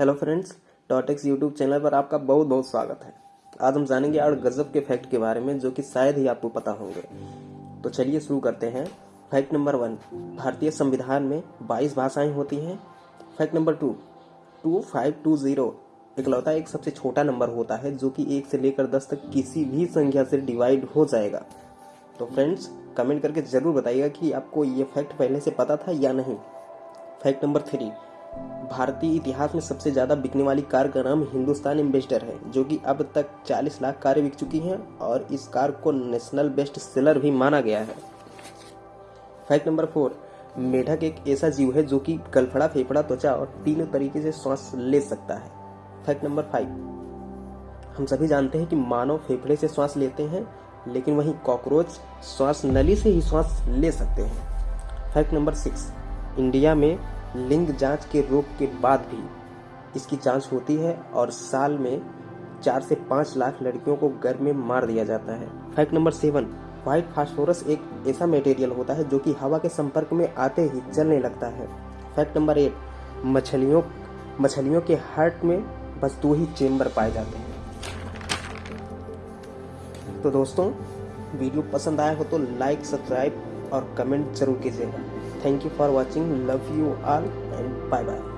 Hello friends डॉटेक्स YouTube channel पर आपका बहुत बहुत स्वागत है। आज हम जानेंगे आठ गजब के फैक्ट के बारे में, जो कि शायद ही आपको पता होंगे। तो चलिए शुरू करते हैं। फैक्ट नंबर वन, भारतीय संविधान में 22 भाषाएँ होती हैं। Fact number two two five two zero, इकलौता एक सबसे छोटा नंबर होता है, जो कि एक से लेकर दस तक किसी भी संख्या से डिवाइड हो जाएगा। तो फ्रेंड्स, कमेंट करके ज़रूर बताइएगा कि आपको ये फैक्ट पहले से पता था या नहीं। फैक्ट नंबर थ्री भारतीय इतिहास में सबसे ज़्यादा बिकने वाली कार का नाम हिंदुस्तान एम्बेसडर है, जो कि अब तक 40 लाख कारें बिक चुकी हैं और इस कार को नेशनल बेस्ट सेलर भी माना गया है। फैक्ट नंबर फोर मेढक एक ऐसा जीव है जो कि गलफड़ा फेफड़ा, त्वचा और तीनों तरीके से श्वास ले सकता है। फैक्ट नंबर फाइव हम सभी जानते हैं कि मानव फेफड़े से श्वास लेते हैं, लेकिन वहीं कॉकरोच श्वास नली से ही श्वास ले सकते हैं। फैक्ट नंबर सिक्स इंडिया में लिंग जाँच के रोग के बाद भी इसकी जाँच होती है और साल में चार से पाँच लाख लड़कियों को गर्भ में मार दिया जाता है। Fact number seven, white phosphorus एक ऐसा मटेरियल होता है जो कि हवा के संपर्क में आते ही जलने लगता है। फैक्ट नंबर एट, मछलियों मछलियों के हार्ट में बस दो ही चेम्बर पाए जाते हैं। तो दोस्तों, वीडियो पसंद आया हो तो लाइक, सब्सक्राइब और कमेंट ज़रूर कीजिएगा। Thank you for watching. Love you all and bye bye.